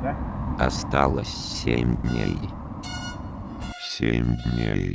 Да? Осталось семь дней. Семь дней.